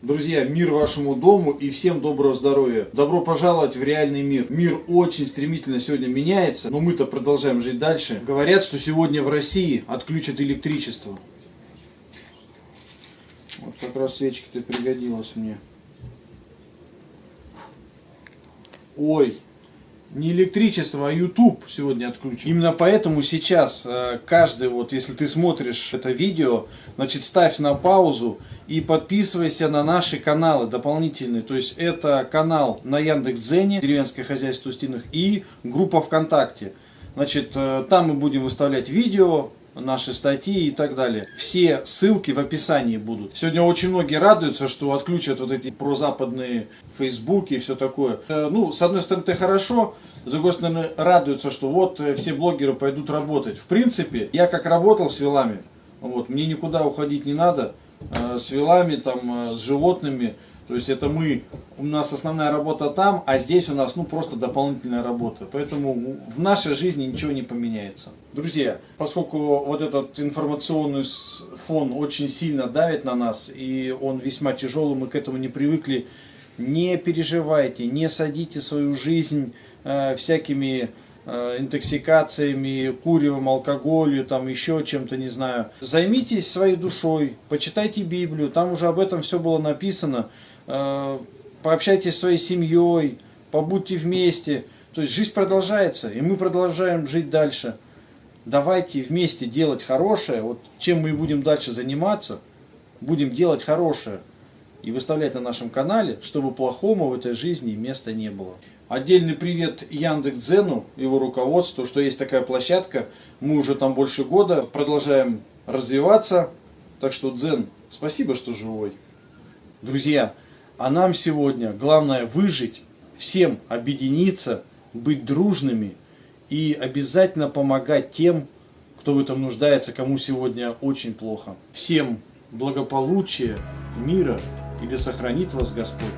Друзья, мир вашему дому и всем доброго здоровья. Добро пожаловать в реальный мир. Мир очень стремительно сегодня меняется, но мы-то продолжаем жить дальше. Говорят, что сегодня в России отключат электричество. Вот как раз свечки-то пригодилась мне. Ой, не электричество, а YouTube сегодня отключен. Именно поэтому сейчас э, каждый, вот если ты смотришь это видео, значит ставь на паузу и подписывайся на наши каналы дополнительные. То есть это канал на Яндекс.Зене, деревенское хозяйство Устиных и группа ВКонтакте. Значит, э, там мы будем выставлять видео, наши статьи и так далее. Все ссылки в описании будут. Сегодня очень многие радуются, что отключат вот эти прозападные фейсбуки и все такое. Э, ну, с одной стороны, это хорошо, с другой стороны, радуются, что вот э, все блогеры пойдут работать. В принципе, я как работал с вилами, вот, мне никуда уходить не надо, с вилами, там, с животными, то есть это мы, у нас основная работа там, а здесь у нас ну просто дополнительная работа. Поэтому в нашей жизни ничего не поменяется. Друзья, поскольку вот этот информационный фон очень сильно давит на нас, и он весьма тяжелый, мы к этому не привыкли, не переживайте, не садите свою жизнь э, всякими э, интоксикациями, куревом, алкоголю, там еще чем-то, не знаю. Займитесь своей душой, почитайте Библию, там уже об этом все было написано. Э, пообщайтесь со своей семьей, побудьте вместе. То есть жизнь продолжается, и мы продолжаем жить дальше. Давайте вместе делать хорошее. Вот чем мы будем дальше заниматься, будем делать хорошее и выставлять на нашем канале, чтобы плохому в этой жизни места не было. Отдельный привет Яндекс.Дзену, его руководству, что есть такая площадка. Мы уже там больше года продолжаем развиваться. Так что, Дзен, спасибо, что живой. Друзья, а нам сегодня главное выжить, всем объединиться, быть дружными и обязательно помогать тем, кто в этом нуждается, кому сегодня очень плохо. Всем благополучия, мира и да сохранит вас Господь.